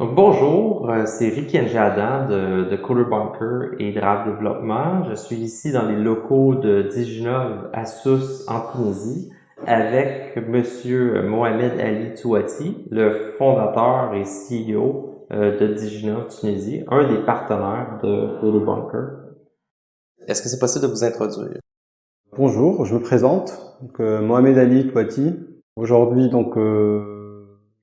Donc, bonjour, euh, c'est Ricky Adam de, de Coder Bunker et Drive Développement. Je suis ici dans les locaux de Diginov à Sousse en Tunisie avec Monsieur Mohamed Ali Touati, le fondateur et CEO euh, de Diginov Tunisie, un des partenaires de Coder Bunker. Est-ce que c'est possible de vous introduire? Bonjour, je me présente, donc, euh, Mohamed Ali Touati. Aujourd'hui, donc,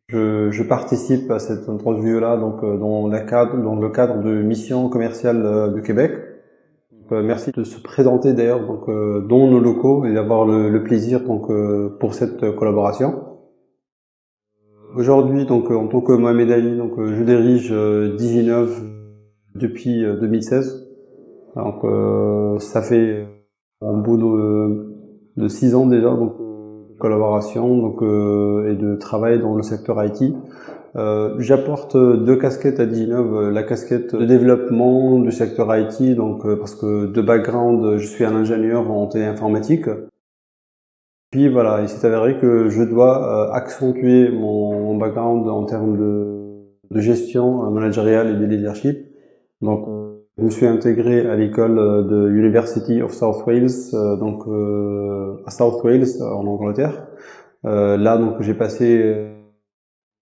je, participe à cette interview-là euh, dans, le cadre de Mission commerciale euh, de Québec. Euh, merci de se présenter d'ailleurs donc dans nos locaux et d'avoir le, plaisir donc pour cette collaboration. Aujourd'hui en tant que Mohamed Ali donc je dirige Diginov depuis 2016. Donc ça fait un bout de, de six ans déjà collaboration donc, euh, et de travail dans le secteur IT. Euh, J'apporte deux casquettes à Diginov, la casquette de développement du secteur IT, donc euh, parce que de background, je suis un ingénieur en téléinformatique. Puis voilà, il s'est avéré que je dois euh, accentuer mon, background en termes de, de gestion managériale et de leadership. Donc je me suis intégré à l'école euh, de University of South Wales, euh, donc euh, à South Wales en Angleterre. là, donc j'ai passé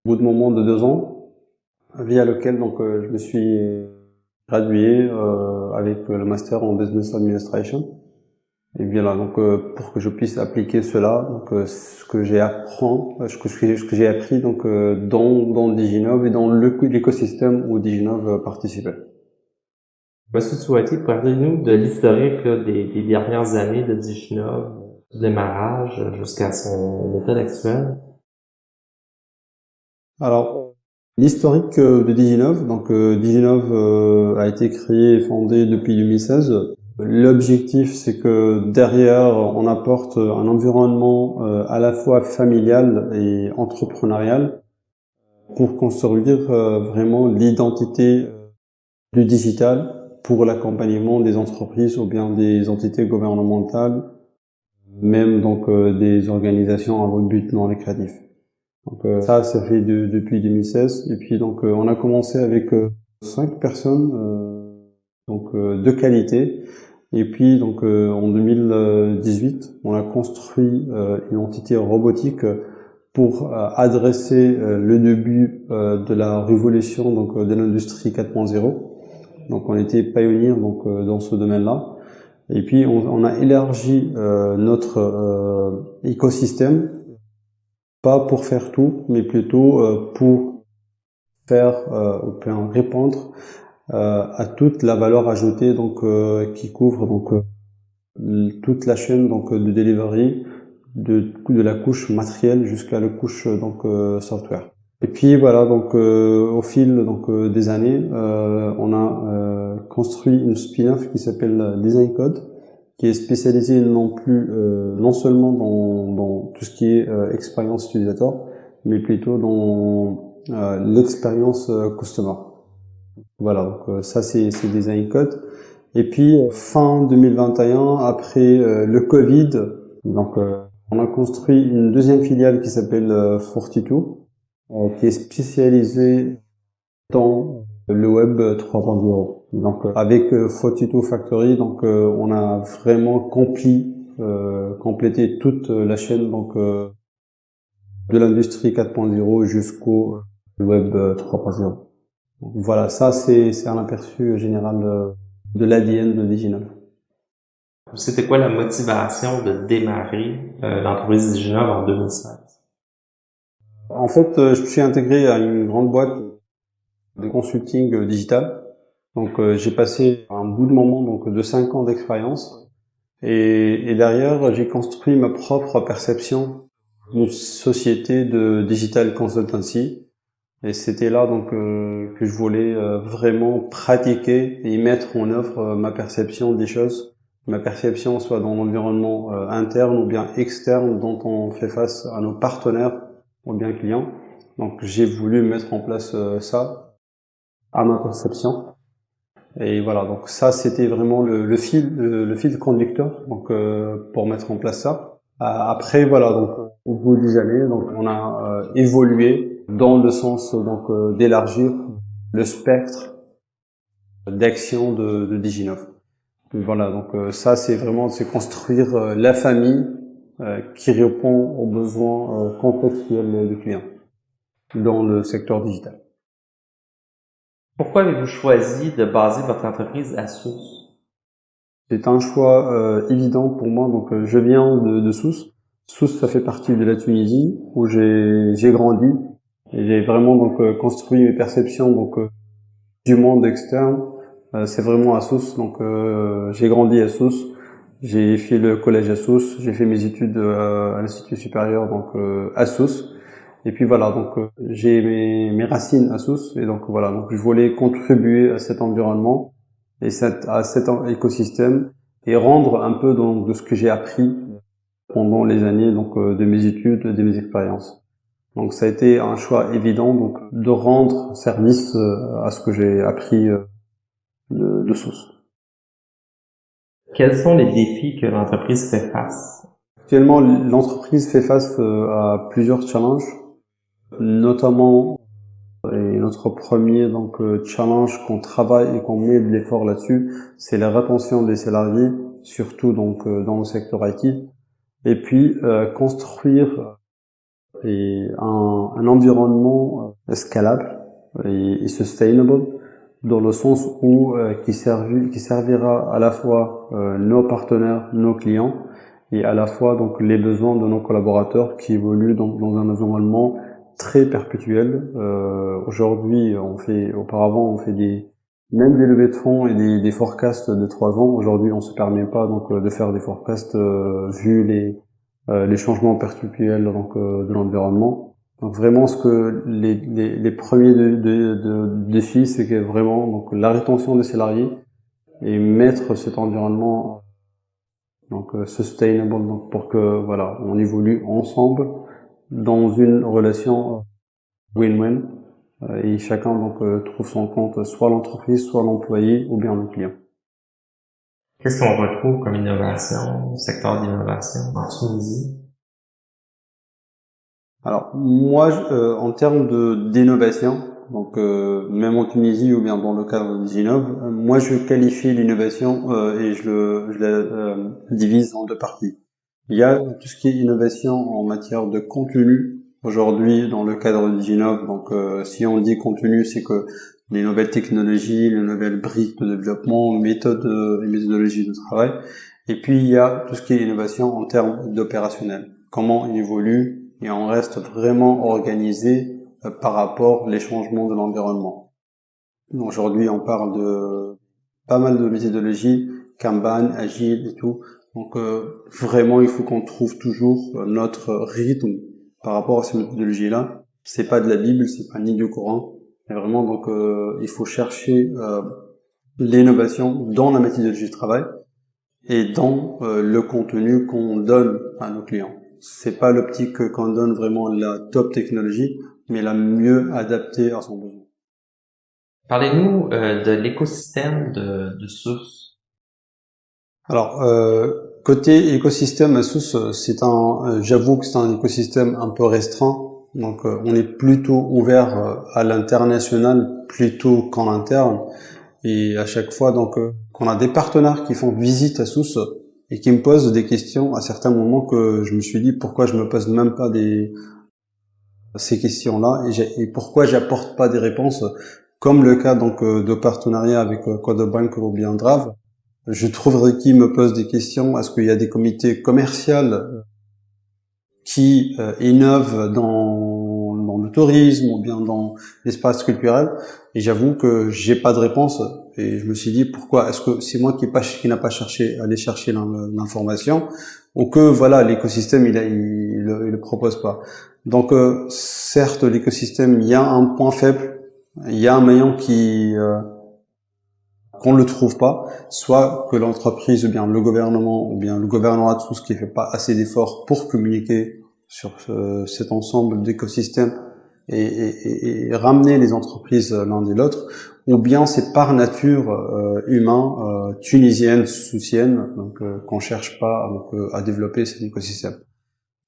au bout de moment de deux ans, via lequel donc je me suis gradué avec le master en business administration. Et bien là, donc pour que je puisse appliquer cela, donc ce que j'ai apprend, ce que, j'ai appris donc dans dans Diginov et dans l'écosystème où Diginov participait. Monsieur parlez-nous de l'historique des, dernières années de Diginov, du démarrage jusqu'à son méthode actuelle. Alors, l'historique euh, de Diginov, donc euh, Diginov euh, a été créé et fondé depuis 2016. L'objectif, c'est que derrière, on apporte un environnement à la fois familial et entrepreneurial pour construire vraiment l'identité du digital pour l'accompagnement des entreprises ou bien des entités gouvernementales, même donc euh, des organisations à but non lucratif. Donc euh, ça, ça fait depuis 2016. Et puis donc euh, on a commencé avec cinq personnes, donc de qualité. Et puis donc en 2018, on a construit une entité robotique pour adresser le début de la révolution donc de l'industrie 4.0 donc on était pionnier donc euh, dans ce domaine-là. Et puis on, on a élargi euh, notre euh, écosystème, pas pour faire tout, mais plutôt pour faire ou bien répondre à toute la valeur ajoutée donc qui couvre donc toute la chaîne donc de delivery de, de la couche matérielle jusqu'à la couche donc software. Et puis voilà, donc euh, au fil donc euh, des années, euh, on a construit une spin-off qui s'appelle Design Code, qui est spécialisée non plus non seulement dans, dans, tout ce qui est expérience utilisateur, mais plutôt dans l'expérience customer. Voilà, donc ça c'est Design Code. Et puis fin 2021, après le Covid, donc on a construit une deuxième filiale qui s'appelle Fortitude euh, qui est spécialisé dans le web 3.0. Donc euh, avec euh, Photito Factory, donc on a vraiment compli, complété toute la chaîne donc de l'industrie 4.0 jusqu'au web 3.0. Voilà, ça c'est un aperçu général de, l'ADN de Diginov. C'était quoi la motivation de démarrer l'entreprise Diginov en 2016 en fait, euh, je suis intégré à une grande boîte de consulting euh, digital. Donc, euh, j'ai passé un bout de moment donc de cinq ans d'expérience. Et, derrière, j'ai construit ma propre perception d'une société de digital consultancy. Et c'était là donc que je voulais vraiment pratiquer et mettre en œuvre ma perception des choses, ma perception soit dans l'environnement interne ou bien externe dont on fait face à nos partenaires ou bien client. Donc j'ai voulu mettre en place euh, ça à ma conception. Et voilà, donc ça c'était vraiment le, le, fil, le, fil conducteur donc euh, pour mettre en place ça. Euh, après voilà, donc au bout des années, donc on a évolué dans le sens donc d'élargir le spectre d'action de, de Diginov. Voilà, donc ça c'est vraiment c'est construire la famille qui répond aux besoins contextuels du client dans le secteur digital. Pourquoi avez-vous choisi de baser votre entreprise à Sousse C'est un choix euh, évident pour moi. Donc, euh, je viens de, de Sousse. Sousse, ça fait partie de la Tunisie où j'ai grandi j'ai vraiment donc euh, construit mes perceptions donc du monde externe. c'est vraiment à Sousse. Donc, j'ai grandi à Sousse. J'ai fait le collège à Sousse. J'ai fait mes études à l'institut supérieur donc à Sousse. Et puis voilà, donc euh, j'ai mes, mes, racines à Sousse, et donc voilà, donc je voulais contribuer à cet environnement et cette, à cet écosystème et rendre un peu donc de ce que j'ai appris pendant les années donc euh, de mes études, de mes expériences. Donc ça a été un choix évident donc de rendre service euh, à ce que j'ai appris de, de Sousse. Quels sont les défis que l'entreprise fait face? Actuellement, l'entreprise fait face à plusieurs challenges notamment et notre premier donc euh, challenge qu'on travaille et qu'on met de l'effort là-dessus, c'est la rétention des salariés, surtout donc euh, dans le secteur IT, et puis euh, construire un, environnement scalable et, et, sustainable dans le sens où qui, servi, qui servira à la fois nos partenaires, nos clients et à la fois donc les besoins de nos collaborateurs qui évoluent donc dans un environnement très perpétuel. Euh, Aujourd'hui, on fait, auparavant, on fait des même des levées de fonds et des, des forecasts de trois ans. Aujourd'hui, on se permet pas donc de faire des forecasts euh, vu les euh, les changements perpétuels donc euh, de l'environnement. Donc vraiment, ce que les, les, les premiers de, de, de défis, c'est que vraiment donc la rétention des salariés et mettre cet environnement donc sustainable donc pour que voilà on évolue ensemble dans une relation euh, win-win euh, et chacun donc euh, trouve son compte, soit l'entreprise, soit l'employé ou bien le client. Qu'est-ce qu'on retrouve comme innovation, secteur d'innovation en Tunisie Alors moi, en termes de d'innovation, donc même en Tunisie ou bien dans le cadre d'Inov, moi je qualifie l'innovation et je, le, je la divise en deux parties. Il y a tout ce qui est innovation en matière de contenu. Aujourd'hui, dans le cadre d'Iginov, donc euh, si on dit contenu, c'est que les nouvelles technologies, les nouvelles briques de développement, méthodes euh, et méthodologies de travail. Et puis il y a tout ce qui est innovation en termes d'opérationnel. Comment il évolue et on reste vraiment organisé euh, par rapport les changements de l'environnement. Aujourd'hui, on parle de pas mal de méthodologies, Kanban, Agile et tout, donc euh, vraiment, il faut qu'on trouve toujours euh, notre rythme par rapport à ces méthodologies-là. C'est pas de la Bible, c'est pas ni du Coran. Mais vraiment, donc il faut chercher l'innovation dans la méthodologie de travail et dans le contenu qu'on donne à nos clients. C'est pas l'optique qu'on donne vraiment la top technologie, mais la mieux adaptée à son besoin. Parlez-nous de l'écosystème de, de. Alors, euh, Côté écosystème Asus, c'est un, euh, j'avoue que c'est un écosystème un peu restreint. Donc, euh, on est plutôt ouvert euh, à l'international plutôt qu'en interne. Et à chaque fois, donc, qu'on a des partenaires qui font visite à Asus et qui me posent des questions à certains moments que je me suis dit pourquoi je me pose même pas des ces questions-là et, pourquoi j'apporte pas des réponses comme le cas donc de partenariat avec Codebank ou bien Drave je trouverais qui me pose des questions. Est-ce qu'il y a des comités commerciaux qui euh, innovent dans, dans, le tourisme ou bien dans l'espace culturel? Et j'avoue que j'ai pas de réponse. Et je me suis dit pourquoi Est-ce que c'est moi qui, n'a pas cherché à aller chercher l'information ou que voilà l'écosystème il, il, le propose pas. Donc euh, certes l'écosystème il y a un point faible, il y a un maillon qui euh, qu'on le trouve pas, soit que l'entreprise ou bien le gouvernement ou bien le gouvernement de ce qui fait pas assez d'efforts pour communiquer sur cet ensemble d'écosystèmes et, ramener les entreprises l'un et l'autre, ou bien c'est par nature euh, humain, euh, tunisienne, soucienne, donc euh, qu'on cherche pas à développer cet écosystème.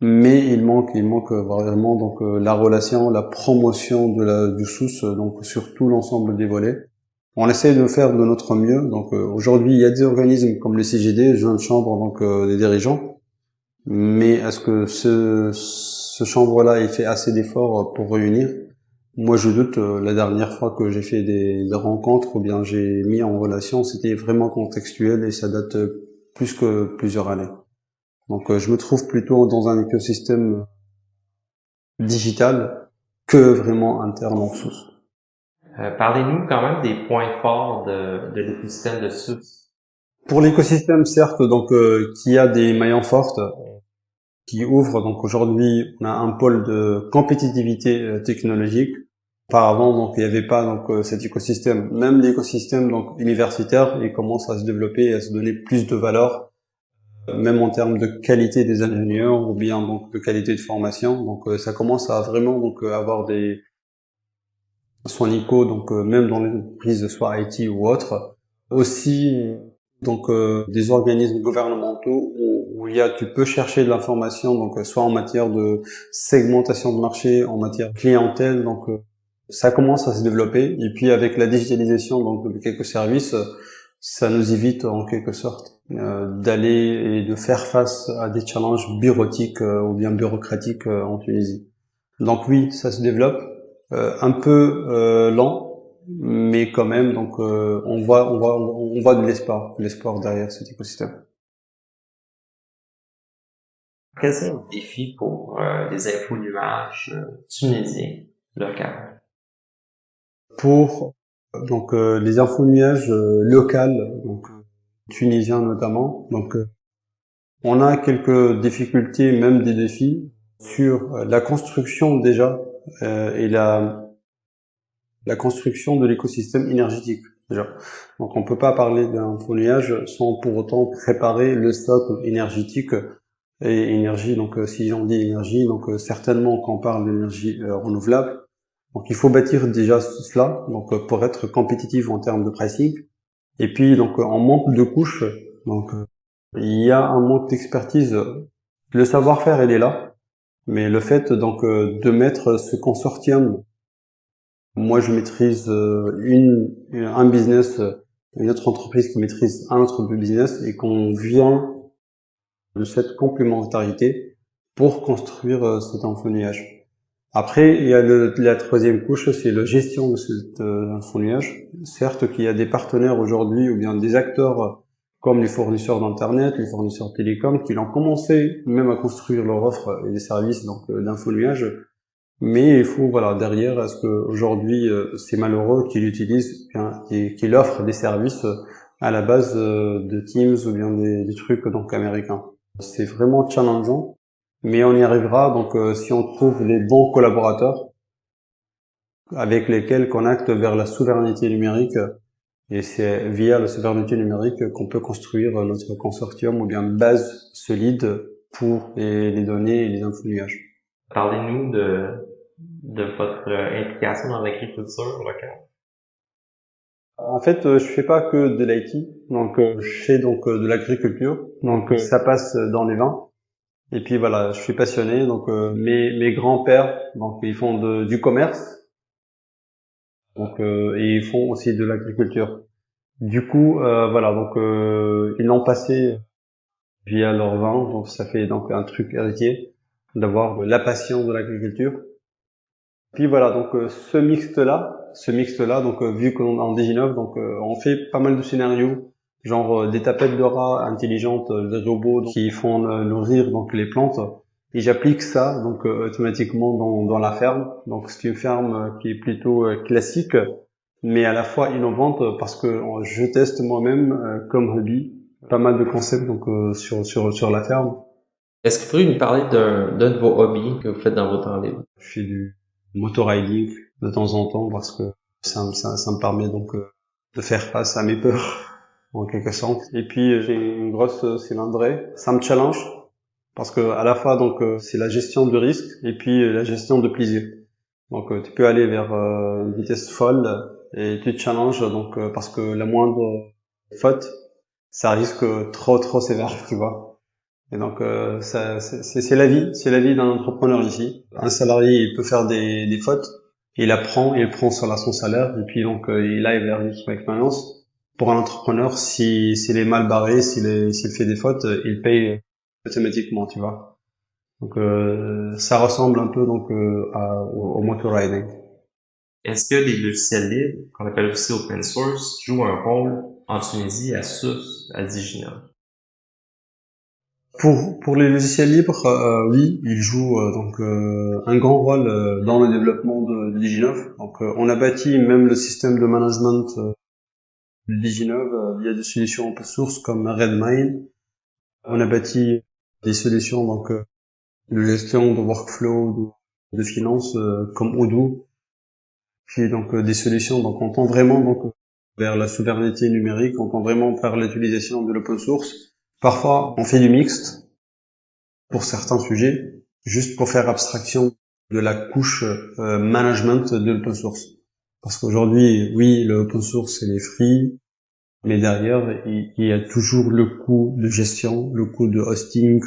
mais il manque, il manque vraiment donc la relation, la promotion de la du sous, donc sur tout l'ensemble des volets. On essaie de faire de notre mieux. Donc aujourd'hui, il y a des organismes comme le CGD, Jeune Chambre, donc des dirigeants, mais est-ce que ce, ce chambre-là, il fait assez d'efforts pour réunir moi, je doute. Euh, la dernière fois que j'ai fait des, rencontres ou bien j'ai mis en relation, c'était vraiment contextuel et ça date euh, plus que plusieurs années. Donc, euh, je me trouve plutôt dans un écosystème digital que vraiment interne en source. Parlez-nous quand même des points forts de, de l'écosystème de SUS. Pour l'écosystème, certes, donc qui a des maillons fortes, qui ouvre. Donc aujourd'hui, on a un pôle de compétitivité technologique Auparavant, donc il n'y avait pas donc euh, cet écosystème. Même l'écosystème donc universitaire, il commence à se développer et à se donner plus de valeur, euh, même en termes de qualité des ingénieurs ou bien donc de qualité de formation. Donc euh, ça commence à vraiment donc avoir des soins ICO, donc même dans les entreprises soit IT ou autre. Aussi donc des organismes gouvernementaux où, il y a tu peux chercher de l'information donc soit en matière de segmentation de marché, en matière clientèle donc ça commence à se développer et puis avec la digitalisation donc de quelques services ça nous évite en quelque sorte euh, d'aller et de faire face à des challenges bureautiques euh, ou bien bureaucratiques euh, en Tunisie. Donc oui, ça se développe un peu lent, mais quand même donc on voit on voit on voit de l'espoir, de l'espoir derrière cet écosystème. Quels sont les défis pour les infos nuages tunisiens locaux pour donc euh, les infonuages euh, locales, donc tunisiens notamment. Donc euh, on a quelques difficultés, même des défis sur la construction déjà et la la construction de l'écosystème énergétique déjà. Donc on peut pas parler d'un nuage sans pour autant préparer le socle énergétique et énergie. Donc si j'en dis énergie, donc certainement quand on parle d'énergie renouvelable, donc il faut bâtir déjà cela, donc euh, pour être compétitif en termes de pricing. Et puis donc en manque de couches, donc euh, il y a un manque d'expertise. Le savoir-faire il est là, mais le fait donc euh, de mettre ce consortium, moi je maîtrise une un business, une autre entreprise qui maîtrise un autre business et qu'on vient de cette complémentarité pour construire cet info-nuage. Après, il y a le, la troisième couche, c'est la gestion de cet euh, nuage. Certes qu'il y a des partenaires aujourd'hui ou bien des acteurs comme les fournisseurs d'internet, les fournisseurs télécoms, qui ont commencé même à construire leur offre et des services donc euh, nuage. Mais il faut voilà derrière, est-ce qu'aujourd'hui euh, c'est malheureux qu'il utilise et qu'il offre des services à la base euh, de Teams ou bien des, trucs donc américains. C'est vraiment challengeant mais on y arrivera donc euh, si on trouve les bons collaborateurs avec lesquels on acte vers la souveraineté numérique et c'est via la souveraineté numérique qu'on peut construire notre consortium ou bien base solide pour les, données et les nuages. Parlez-nous de, de votre implication dans l'agriculture locale? En fait, euh, je fais pas que de l'IT, donc euh, je fais donc de l'agriculture. Donc ça passe dans les vins, et puis voilà, je suis passionné. Donc euh, mes, mes grands-pères, donc ils font du commerce, donc euh, et ils font aussi de l'agriculture. Du coup, euh, voilà, donc ils l'ont passé via leur vin, donc ça fait donc un truc héritier d'avoir la passion de l'agriculture. Puis voilà, donc ce mixte là, ce mixte là, donc vu qu'on est en Diginov, donc on fait pas mal de scénarios genre euh, des tapettes de rats intelligentes, euh, des robots qui font euh, nourrir donc les plantes. Et j'applique ça donc automatiquement dans, dans la ferme. Donc c'est une ferme qui est plutôt classique, mais à la fois innovante parce que je teste moi-même comme hobby pas mal de concepts donc sur sur sur la ferme. Est-ce que vous pourriez nous parler d'un de vos hobbies que vous faites dans vos temps libre? Je fais du motoriding de temps en temps parce que ça, ça, ça me permet donc de faire face à mes peurs en quelque sorte. Et puis j'ai une grosse cylindrée. Ça me challenge parce que à la fois donc euh, c'est la gestion de risque et puis euh, la gestion de plaisir. Donc euh, tu peux aller vers une vitesse folle et tu te challenges donc parce que la moindre faute ça risque trop trop sévère, tu vois. Et donc, euh, c'est la vie, c'est la vie d'un entrepreneur ici. Un salarié, il peut faire des, des fautes, il apprend, il prend sur son salaire, et puis donc euh, il aille vers l'équipe expérience. Pour un entrepreneur, si s'il est mal barré, s'il s'il fait des fautes, il paye automatiquement, tu vois. Donc euh, ça ressemble un peu donc euh, à, au, au. Est-ce que les logiciels libres, qu'on appelle aussi open source, jouent un rôle en Tunisie à SUS, à Diginov? Pour, pour les logiciels libres, euh, oui, ils jouent euh, donc euh, un grand rôle dans le développement de, de Diginov. Donc, on a bâti même le système de management de Diginov via des solutions open source comme Redmine. On a bâti des solutions donc de gestion de workflow, de, de finance comme Odoo, puis donc des solutions. Donc, on tend vraiment donc vers la souveraineté numérique, on tend vraiment vers l'utilisation de l'open source Parfois, on fait du mixte pour certains sujets, juste pour faire abstraction de la couche euh, management de l'open source. Parce qu'aujourd'hui, oui, le open source, c'est les free, mais derrière, il, y a toujours le coût de gestion, le coût de hosting,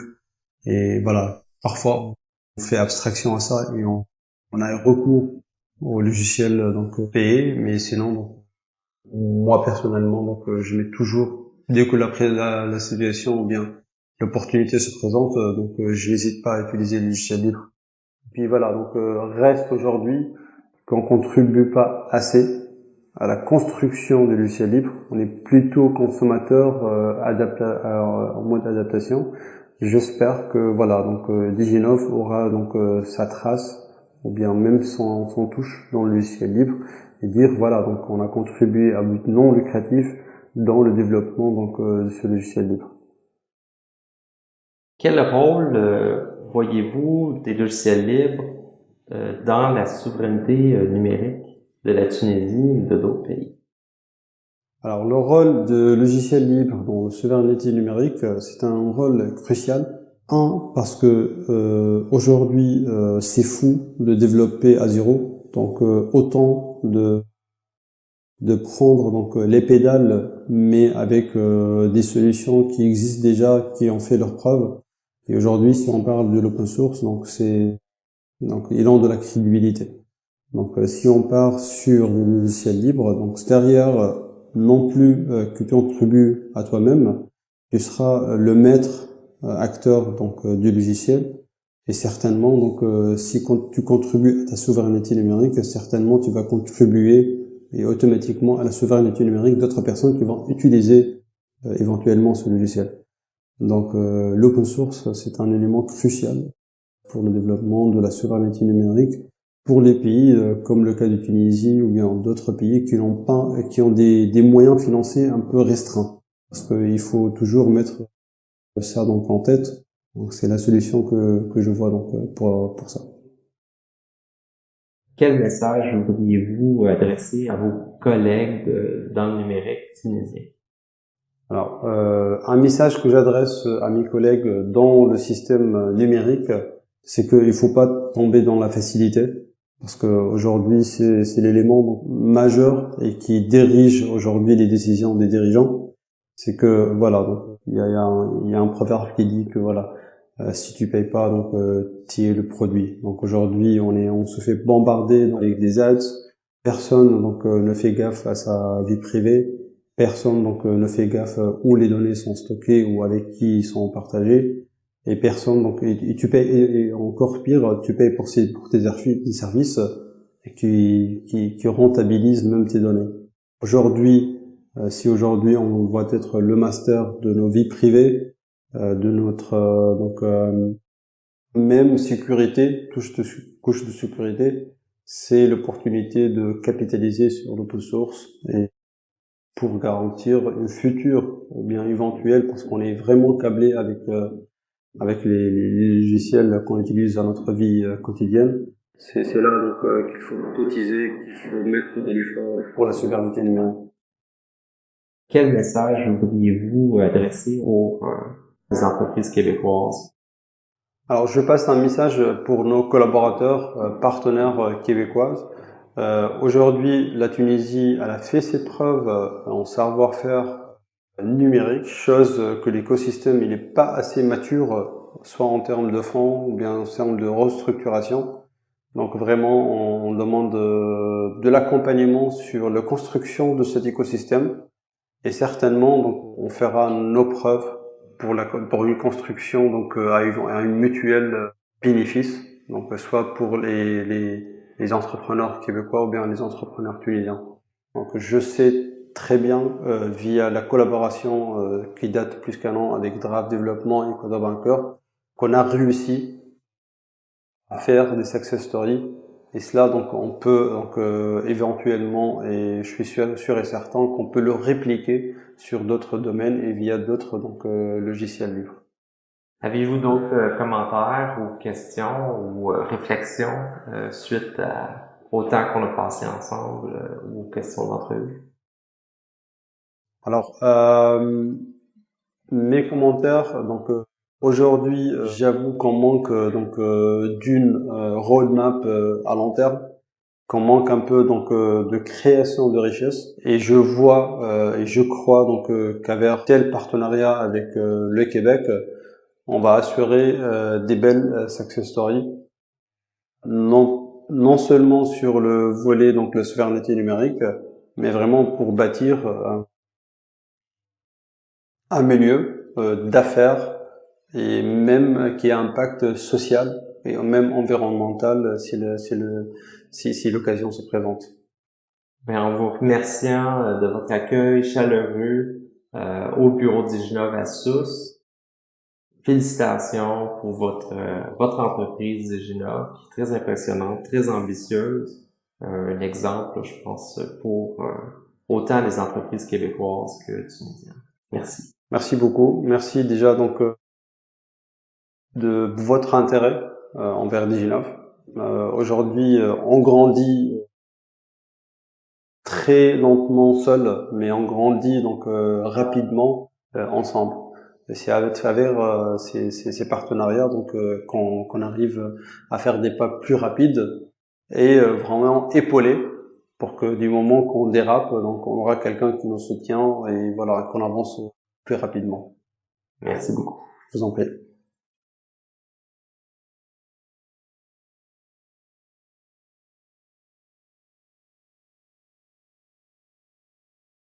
et voilà. Parfois, on fait abstraction à ça et on, on a recours au logiciel donc payé, mais sinon, moi personnellement, donc je mets toujours dès que la, la, situation ou bien l'opportunité se présente, euh, donc euh, je n'hésite pas à utiliser le logiciel libre. Puis voilà, donc euh, reste aujourd'hui qu'on contribue pas assez à la construction du logiciel libre. On est plutôt consommateur en mode adaptation. J'espère que voilà, donc Diginov aura donc sa trace ou bien même son, son touche dans le logiciel libre et dire voilà, donc on a contribué à but non lucratif dans le développement donc, euh, de ce logiciel libre. Quel rôle euh, voyez-vous des logiciels libres euh, dans la souveraineté numérique de la Tunisie et de d'autres pays? Alors le rôle de logiciels libres dans la souveraineté numérique, c'est un rôle crucial. Un, parce que aujourd'hui c'est fou de développer à zéro, donc autant de de prendre donc les pédales mais avec euh, des solutions qui existent déjà, qui ont fait leurs preuves. Et aujourd'hui, si on parle de l'open source, donc c'est donc il a de la crédibilité. Donc euh, si on part sur le logiciel libre, donc derrière euh, non plus que tu contribues à toi-même, tu seras le maître acteur donc du logiciel. Et certainement, donc, si tu contribues à ta souveraineté numérique, certainement tu vas contribuer et automatiquement à la souveraineté numérique d'autres personnes qui vont utiliser euh, éventuellement ce logiciel. Donc euh, l'open source, c'est un élément crucial pour le développement de la souveraineté numérique pour les pays euh, comme le cas de Tunisie ou bien d'autres pays qui n'ont pas, qui ont des, des, moyens financiers un peu restreints. Parce qu'il faut toujours mettre ça donc en tête. Donc c'est la solution que, que je vois donc pour, pour ça. Quel message voudriez-vous adresser à vos collègues dans le numérique tunisien? Alors, euh, un message que j'adresse à mes collègues dans le système numérique, c'est qu'il ne faut pas tomber dans la facilité, parce qu'aujourd'hui, c'est l'élément majeur et qui dirige aujourd'hui les décisions des dirigeants. C'est que, voilà, il y a, y a un proverbe qui dit que, voilà, si tu payes pas, donc euh, tu es le produit. Donc aujourd'hui, on est, on se fait bombarder avec des ads. Personne donc euh, ne fait gaffe à sa vie privée. Personne donc ne fait gaffe où les données sont stockées ou avec qui ils sont partagés. Et personne donc et, tu payes et, encore pire, tu payes pour, ces, pour tes, services qui, qui, rentabilisent même tes données. Aujourd'hui, si aujourd'hui on voit être le master de nos vies privées, euh, de notre euh, donc euh, même sécurité, touche de, couche de sécurité, c'est l'opportunité de capitaliser sur l'open source et pour garantir une future ou bien éventuelle, parce qu'on est vraiment câblé avec avec les, les, logiciels qu'on utilise dans notre vie quotidienne. C'est là donc qu'il faut cotiser, qu'il faut mettre de l'effort pour la souveraineté numérique. Quel message voudriez-vous adresser aux entreprises québécoises? Alors, je passe un message pour nos collaborateurs, euh, partenaires euh, québécoises. Euh, Aujourd'hui, la Tunisie elle a fait ses preuves en savoir-faire numérique, chose que l'écosystème n'est pas assez mature, soit en termes de fonds ou bien en termes de restructuration. Donc vraiment, on demande euh, de l'accompagnement sur la construction de cet écosystème et certainement, donc, on fera nos preuves pour, une construction donc euh, à une, mutuelle bénéfice, donc soit pour les, entrepreneurs québécois ou bien les entrepreneurs tunisiens. Donc je sais très bien euh, via la collaboration euh, qui date plus qu'un an avec Draft Développement et Coda Banker qu'on a réussi à faire des success stories et cela donc on peut donc euh, éventuellement et je suis sûr, sûr et certain qu'on peut le répliquer sur d'autres domaines et via d'autres donc logiciels libres. Avez-vous d'autres commentaires ou questions ou réflexions suite à autant qu'on a passé ensemble ou questions d'entrevue? Alors, euh, mes commentaires, donc euh, aujourd'hui, euh, j'avoue qu'on manque donc d'une roadmap à long terme, qu'on manque un peu donc de création de richesse, et je vois et je crois donc qu'avec tel partenariat avec le Québec, on va assurer des belles success stories, non non seulement sur le volet donc la souveraineté numérique, mais vraiment pour bâtir un milieu euh, d'affaires et même qui a un impact social et même environnemental si l'occasion si, si, se présente. Bien, en vous remerciant euh, de votre accueil chaleureux euh, au bureau d'Iginov à Sousse. Félicitations pour votre votre entreprise Diginov, qui est très impressionnante, très ambitieuse. un exemple, je pense, pour autant les entreprises québécoises que tunisiennes. Merci. Merci beaucoup. Merci déjà donc euh, de votre intérêt euh, envers Diginov. Euh, aujourd'hui, on grandit très lentement seul, mais on grandit donc rapidement ensemble. Et c'est à travers ces, ces, partenariats donc qu'on arrive à faire des pas plus rapides et vraiment épaulés pour que du moment qu'on dérape, donc on aura quelqu'un qui nous soutient et voilà qu'on avance plus rapidement. Merci beaucoup. Je vous en prie.